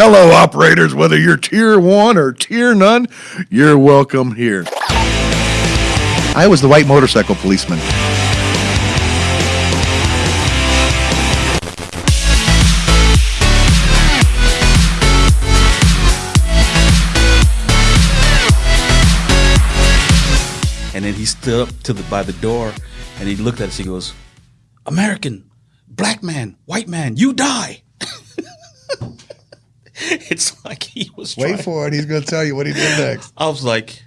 Hello, operators. Whether you're tier one or tier none, you're welcome here. I was the white motorcycle policeman. And then he stood up to the by the door and he looked at us. He goes, American, black man, white man, you die. it's like he was Wait trying- for it. He's going to tell you what he did next. I was like,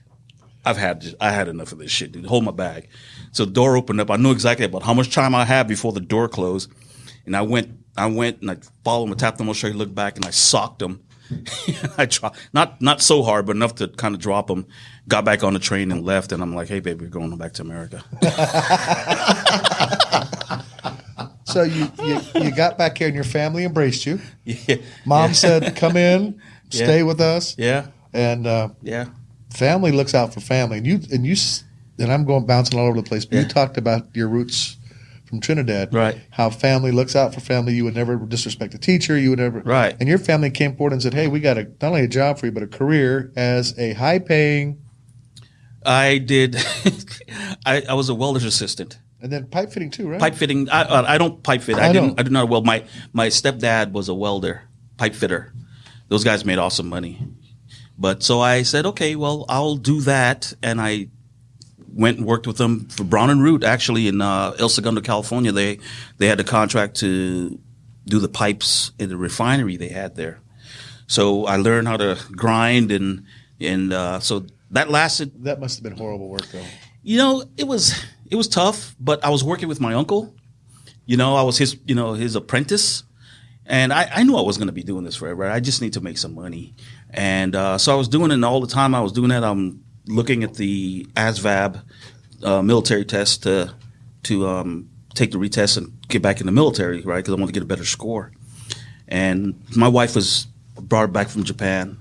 I've had I had enough of this shit, dude. Hold my bag. So the door opened up. I knew exactly about how much time I had before the door closed. And I went I went and I followed him, I tapped him on the shoulder, he looked back and I socked him. I dropped not not so hard, but enough to kind of drop him. Got back on the train and left. And I'm like, hey baby, we're going back to America. So you, you, you got back here and your family embraced you. yeah. Mom said, come in, stay Yeah. with us. Yeah. And uh, Yeah. family looks out for family. And you and you and I'm going bouncing all over the place. But you talked about your roots from Trinidad, Right. How family looks out for family. You would never disrespect a teacher. You would never, Right. And your family came forward and said, "Hey, we got a not only a job for you, but a career as a high-paying I did I, I was a welder's assistant. And then pipe fitting too, right? pipe fitting. I, uh, I don't pipe fit. I, I didn't. don't. I do not weld. My my stepdad was a welder, pipe fitter. Those guys made awesome money. But so I said, okay, well, I'll do that, and I went and worked with them for Brown and Root actually in uh, El Segundo, California. They they had a contract to do the pipes in the refinery they had there. So I learned how to grind and and uh, so that lasted That must have been horrible work, though. you know, it was it was tough, but I was working with my uncle. You know, I was his you know his apprentice, and I, I knew I was going to be doing this forever. I just need to make some money, and uh, so I was doing it. And all the time I was doing that, I'm looking at the ASVAB uh, military test to to um, take the retest and get back in the military, right? Because I want to get a better score. And my wife was brought back from Japan,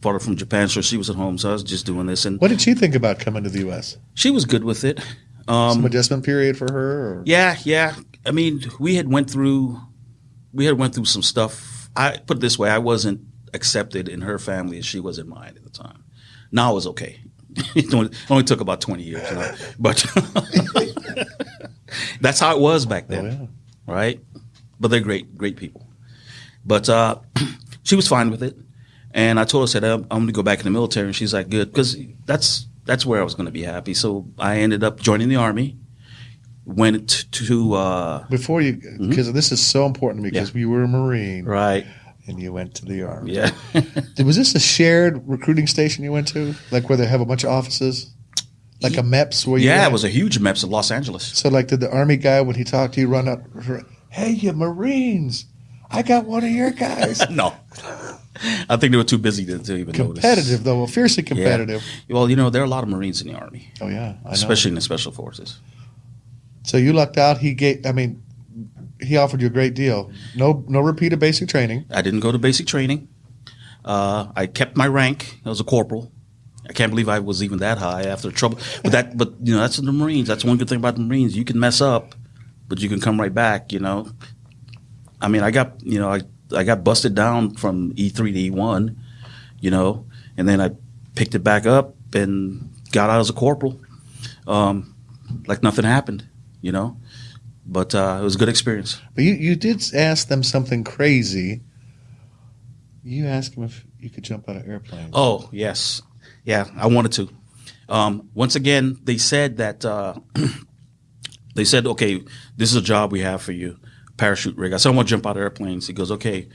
brought her from Japan, so she was at home. So I was just doing this, and What did she think about coming to the U.S.? she was good with it. Um, Some adjustment period for her, or yeah, yeah. I mean, we had went through, we had went through some stuff. I put it this way: I wasn't accepted in her family as she was in mine at the time. Now I was okay. it only, it only took about twenty years, you know? but that's how it was back then, Oh, yeah. right? But they're great, great people. But uh, she was fine with it, and I told her, I said, "I'm, I'm going to go back in the military," and she's like, "Good," because that's that's where I was going to be happy. So I ended up joining the army. Went to uh, before you, because this is so important to me, because Mm-hmm. Yeah. you were a Marine right, and you went to the Army. yeah. Was this a shared recruiting station you went to, like where they have a bunch of offices, like a MEPS? Where you yeah, it was a huge MEPS in Los Angeles. So, like, did the Army guy when he talked to you run up? Hey, you Marines! I got one of your guys. no, I think they were too busy to, to even notice. competitive though, well, fiercely Yeah. competitive. Well, you know, there are a lot of Marines in the army, Oh yeah, I know. especially in the special forces. So you lucked out. He gave. I mean, he offered you a great deal. No, no repeat of basic training. I didn't go to basic training. Uh, I kept my rank. I was a corporal. I can't believe I was even that high after trouble. But that, but you know, that's in the Marines. That's one good thing about the Marines. You can mess up, but you can come right back. You know. I mean, I got you know, I I got busted down from E three to E one, you know, and then I picked it back up and got out as a corporal, um, like nothing happened, you know. But uh, it was a good experience. But you, you did ask them something crazy. You asked them if you could jump out of airplanes. Oh yes, yeah, I wanted to. Um, once again, they said that uh, they said, "Okay, this is a job we have for you, parachute rigger." I said, "I want to jump out of airplanes." He goes, "Okay,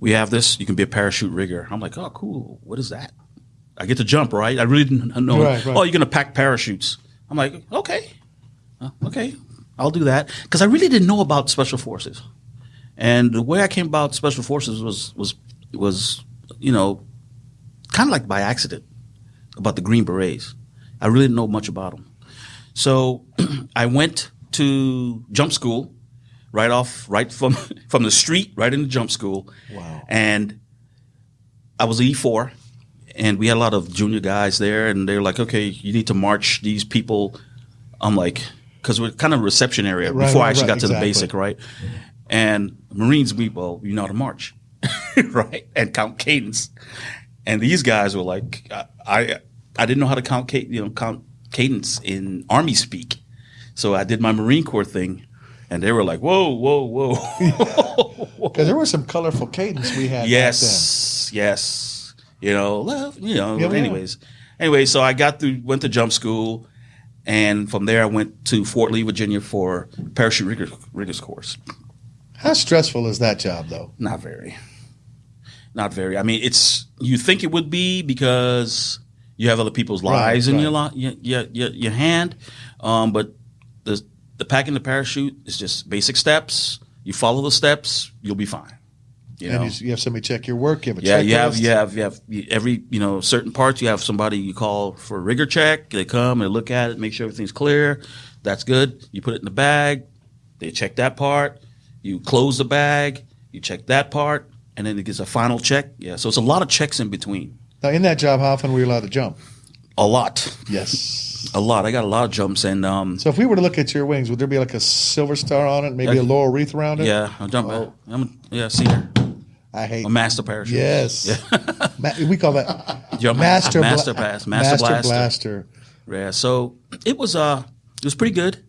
we have this. You can be a parachute rigger." I'm like, "Oh, cool. What is that?" I get to jump, right? I really didn't know. Right, right. Oh, you're gonna pack parachutes. I'm like, okay, Uh, okay, I'll do that because I really didn't know about special forces. And the way I came about special forces was was was you know kind of like by accident about the Green Berets. I really didn't know much about them. So I went to jump school right off, right from from the street, right into jump school. Wow. And I was E four, and we had a lot of junior guys there, and they were like, "Okay, you need to march these people." I'm like, because we're kind of a reception area Right, before I actually right, got to the basic, right? And Marines, we well, you know how to march. right, and count cadence. And these guys were like, I, I, I didn't know how to count, you know, count cadence in Army speak, so I did my Marine Corps thing, and they were like, whoa, whoa, whoa. Because there was some colorful cadence we had. yes, yes, you know, love, you know. Yeah, yeah. anyways, anyway, so I got through, went to jump school, and from there I went to Fort Lee, Virginia for parachute riggers, riggers course. How stressful is that job, though? Not very. Not very. I mean, it's you think it would be because you have other people's Right, lives in your, right. your, your your your hand, um, but the the packing the parachute is just basic steps. You follow the steps, you'll be fine. You know? And you, you have somebody check your work. You have a yeah, you have you have you have every you know certain parts. You have somebody you call for a rigger check. They come and look at it, make sure everything's clear. That's good. You put it in the bag. They check that part. You close the bag. You check that part, and then it gets a final check. Yeah, so it's a lot of checks in between. Now, in that job, how often were you allowed to jump? A lot, Yes. a lot. I got a lot of jumps, and um, So if we were to look at your wings, would there be like a silver star on it, maybe a laurel wreath around it? yeah, I'm jump. Oh. I'm yeah, senior, I hate. a master parachute. yes. Ma- we call that Jump- master bla- master pass, master, blaster. blaster. Yeah, so it was uh it was pretty good.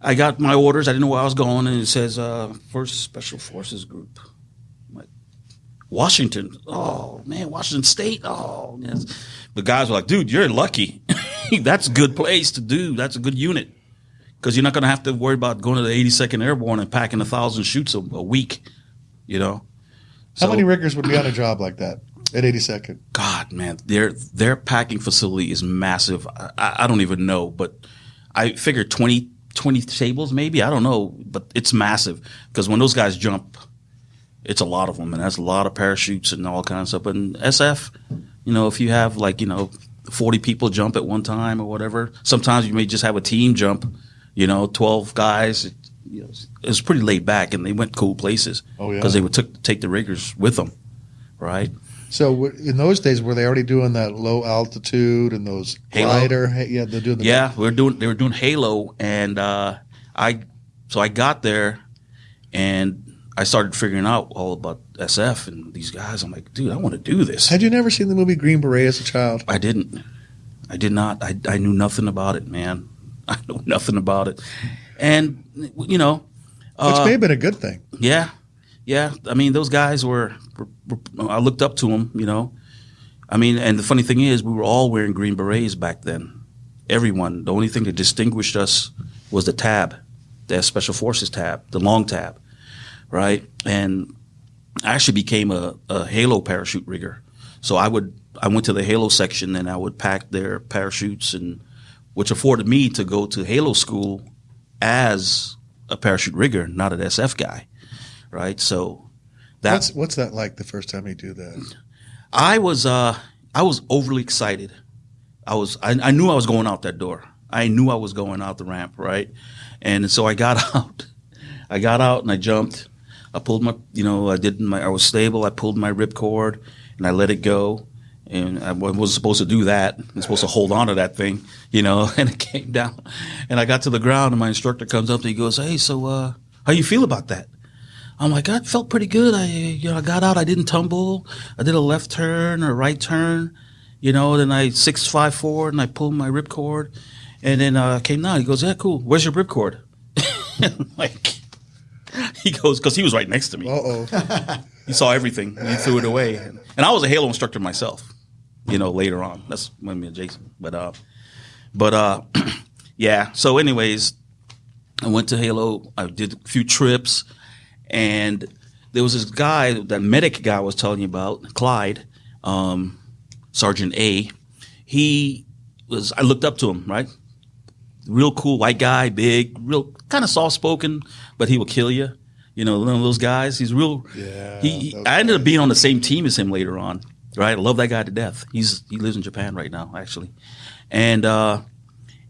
I got my orders. I didn't know where I was going, and it says uh, First Special Forces Group. I'm like Washington. Oh man, Washington State. Oh yes. The guys were like, "Dude, you're lucky. That's a good place to do. That's a good unit because you're not going to have to worry about going to the 82nd Airborne and packing a thousand chutes a, a week. You know." How So- many riggers would be on a job like that at 82nd? God, man, their their packing facility is massive. I, I I don't even know, but I figure 20, 20 tables maybe. I don't know, but it's massive because when those guys jump, it's a lot of them, and that's a lot of parachutes and all kinds of stuff. And SF, you know, if you have like you know forty people jump at one time or whatever, sometimes you may just have a team jump. You know, twelve guys. It, you know, it was pretty laid back, and they went cool places Oh, yeah. because they would took take the riggers with them, right? So in those days, were they already doing that low altitude and those Halo? glider? Yeah, they're doing the Yeah, we were doing. They were doing Halo, and uh, I. So I got there, and I started figuring out all about SF and these guys. I'm like, dude, I want to do this. Had you never seen the movie Green Beret as a child? I didn't. I did not. I, I knew nothing about it, man. I know nothing about it, and you know, Which uh, may have been a good thing. yeah, yeah. I mean, those guys were, were, were- I looked up to them. You know, I mean, and the funny thing is, we were all wearing green berets back then. Everyone. The only thing that distinguished us was the tab, the Special Forces tab, the long tab, right? And I actually became a, a Halo parachute rigger. So I would I went to the Halo section and I would pack their parachutes and which afforded me to go to Halo school as a parachute rigger, not an SF guy, right? So that What's what's that like the first time you do that? I was uh I was overly excited. I was I, I knew I was going out that door. I knew I was going out the ramp, right? And so I got out. I got out and I jumped. I pulled my you know, I did my I was stable. I pulled my ripcord and I let it go. And I wasn't supposed to do that. I'm supposed to hold on to that thing, you know, and it came down. And I got to the ground and my instructor comes up and he goes, Hey, so uh how you feel about that? I'm like, I felt pretty good. I, you know, I got out. I didn't tumble. I did a left turn or right turn, you know. Then I six, five, four and I pulled my ripcord, and then uh, came down. He goes, "Yeah, cool. Where's your ripcord?" Like, he goes, because he was right next to me. Uh oh. He saw everything. And he threw it away. And, I was a Halo instructor myself. You know, later on. That's when me and Jason. But uh, but uh, yeah. So, anyways, I went to Halo. I did a few trips, and there was this guy, that medic guy I was telling you about, Clyde, um, Sergeant A. He was. I looked up to him. Right. Real cool white guy, big, real kind of soft spoken, but he will kill you. You know, one of those guys. He's real. Yeah, He, he- I ended up being on the same team as him later on. Right. I love that guy to death. He's he lives in Japan right now, actually, and uh,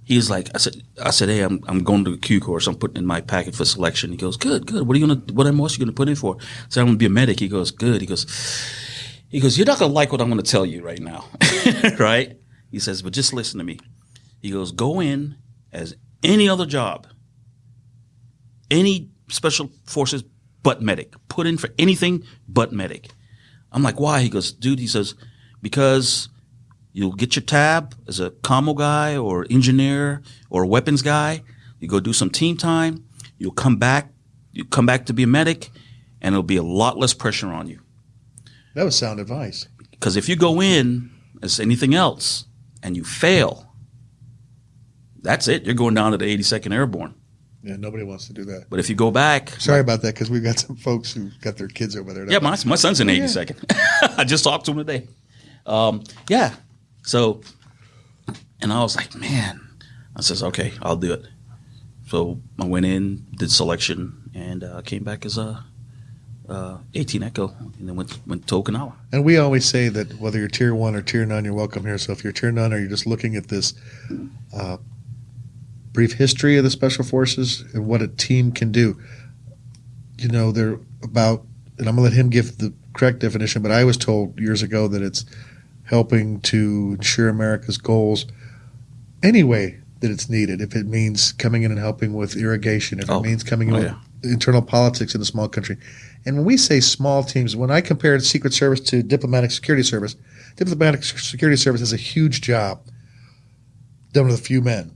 he's like, I said, I said, hey, I'm I'm going to the Q course. I'm putting in my packet for selection. He goes, good, good. What are you gonna? What else are you gonna put in for? I said, I'm gonna be a medic. He goes, good. He goes, he goes, you're not gonna like what I'm gonna tell you right now, right? He says, but just listen to me. He goes, go in as any other job, any special forces but medic. Put in for anything but medic. I'm like, why? He goes, dude, he says, because you'll get your tab as a commo guy or engineer or weapons guy. You go do some team time. You'll come back. You come back to be a medic, and it'll be a lot less pressure on you. That was sound advice. Because if you go in as anything else and you fail, that's it. You're going down to the 82nd Airborne. Yeah, nobody wants to do that. But if you go back, Sorry about that because we've got some folks who got their kids over there. yeah, my, my son's in 82nd. I just talked to him today. Um, yeah. So, and I was like, man, I says, okay, I'll do it. So I went in, did selection, and uh, came back as a uh, 18 Echo, and then went went to Okinawa. And we always say that whether you're tier one or tier Nine, you're welcome here. So if you're tier Nine, or you're just looking at this uh, brief history of the special forces and what a team can do, you know, they're about, and I'm going to let him give the correct definition, but I was told years ago that it's helping to ensure America's goals any way that it's needed. If it means coming in and helping with irrigation, if Oh. it means coming in Oh, with yeah. internal politics in a small country. And when we say small teams, when I compared Secret Service to diplomatic security service, diplomatic security service is a huge job done with a few men.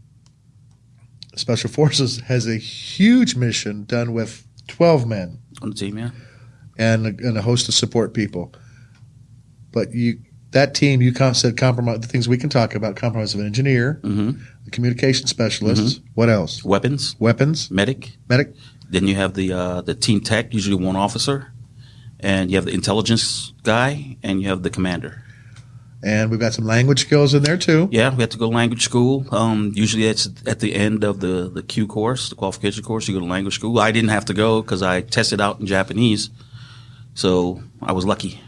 Special Forces has a huge mission done with 12 men On the team, yeah. and a, and a host of support people. But you that team you said compromise the things we can talk about compromise of an engineer, hmm the communication specialists, what else? Weapons, Weapons, medic. medic, Then you have the uh, the team tech, usually one officer, and you have the intelligence guy, and you have the commander. And we've got some language skills in there too. Yeah, we have to go to language school. Um, usually it's at the end of the, the Q course, the qualification course. You go to language school. I didn't have to go because I tested out in Japanese, so I was lucky.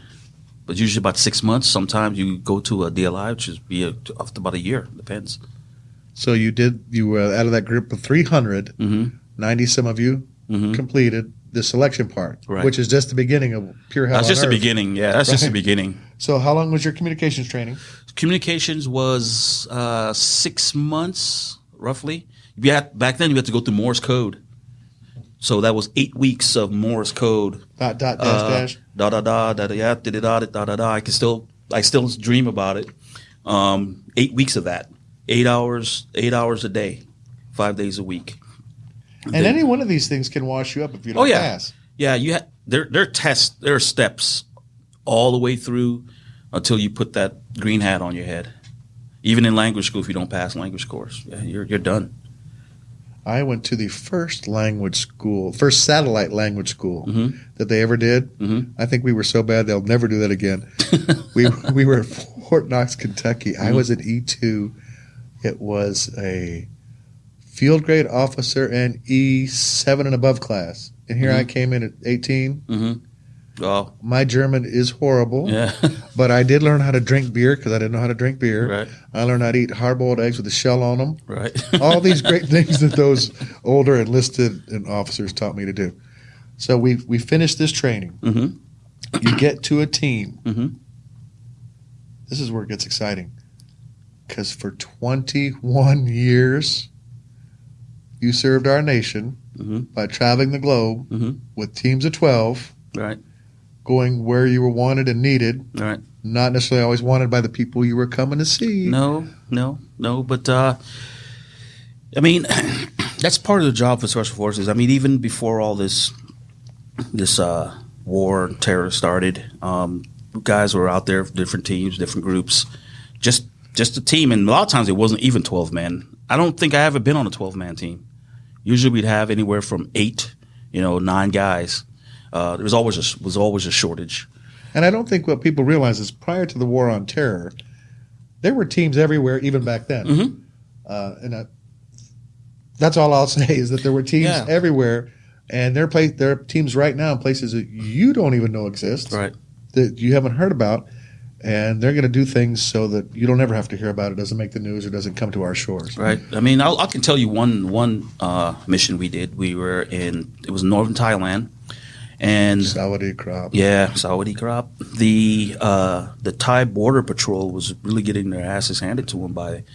But usually about six months. Sometimes you go to a DLI, which is be a, about a year. Depends. So you did you were out of that group of 300, Mm-hmm. 90 some of you Mm-hmm. completed the selection part, Right. which is just the beginning of pure hell. That's just the beginning. Yeah, that's just the beginning. So how long was your communications training? Communications was uh, six months roughly. You had, back then you had to go through Morse code, so that was eight weeks of Morse code. Dot dot dash Uh, dash. da da da da da da da da da da. I can still I still dream about it. Um, eight weeks of that, eight hours, eight hours a day, five days a week. And Then- any one of these things can wash you up if you don't Oh, yeah. pass. yeah, you ha- there there are tests, there are steps all the way through until you put that green hat on your head. Even in language school, if you don't pass language course, yeah, you're, you're done. I went to the first language school, first satellite language school mm-hmm. that they ever did. Mm-hmm. I think we were so bad they'll never do that again. we we were at Fort Knox, Kentucky. Mm-hmm. I was at E two. It was a field grade officer and E seven and above class, and here I mm-hmm. came in at 18 mm-hmm. Oh, My German is horrible, yeah, but I did learn how to drink beer because I didn't know how to drink beer. right, I learned how to eat hard boiled eggs with a shell on them. right. all these great things that those older enlisted and officers taught me to do. So we we finished this training. Mhm. You get to a team. Mhm. This is where it gets exciting, because for 21 years, you served our nation Mhm. by traveling the globe Mhm. with teams of 12, Right, going where you were wanted and needed. right. Not necessarily always wanted by the people you were coming to see. No, no, no. But uh, I mean, that's part of the job for special forces. I mean, even before all this this uh, war and terror started, um, guys were out there, different teams, different groups, just just a team. And a lot of times it wasn't even twelve men. I don't think I ever been on a twelve man team. Usually we'd have anywhere from eight, you know, nine guys. Uh, there was always a, was always a shortage. And I don't think what people realize is prior to the war on terror, there were teams everywhere, even back then. Mhm. Uh, and I, that's all I'll say is that there were teams Yeah. everywhere, and there are place there are teams right now in places that you don't even know exist, Right. that you haven't heard about, and they're going to do things so that you don't ever have to hear about it. Doesn't make the news or doesn't come to our shores. Right. I mean, I'll, I can tell you one one uh, mission we did. We were in it was northern Thailand, and Saudi crop. yeah, Saudi crop. The uh, the Thai border patrol was really getting their asses handed to them by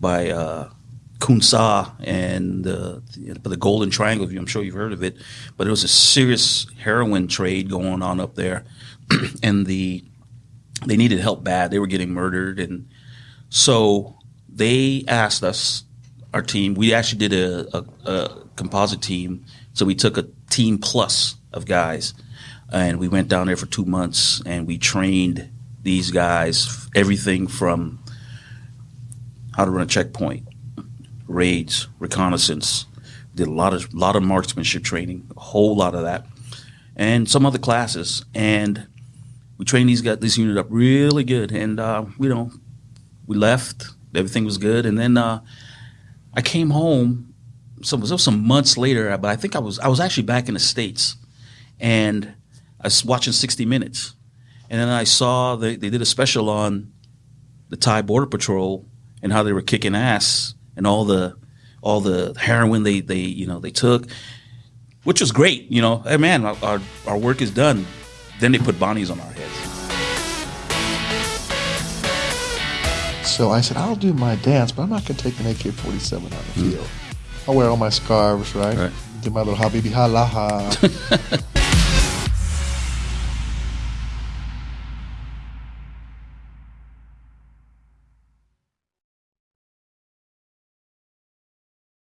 by uh, Kun Sa and the, the the Golden Triangle. I'm sure you've heard of it, but it was a serious heroin trade going on up there. and the they needed help bad. They were getting murdered, and so they asked us, our team. We actually did a, a, a composite team, so we took a team plus of guys, and we went down there for two months, and we trained these guys everything from how to run a checkpoint, raids, reconnaissance. Did a lot of lot of marksmanship training, a whole lot of that, and some other classes. And we trained these guys, this unit up really good. And uh, you know, we left. Everything was good, and then uh, I came home. Some it was some months later, but I think I was I was actually back in the states, and I was watching 60 Minutes, and then I saw they, they did a special on the Thai Border Patrol and how they were kicking ass and all the all the heroin they they you know they took, which was great. You know, hey man, our our work is done. Then they put Bonnies on our heads. So I said, I'll do my dance, but I'm not going to take an AK 47 on the field. Hmm. I'll wear all my scarves, right? Right. Do my little habibi ha la ha.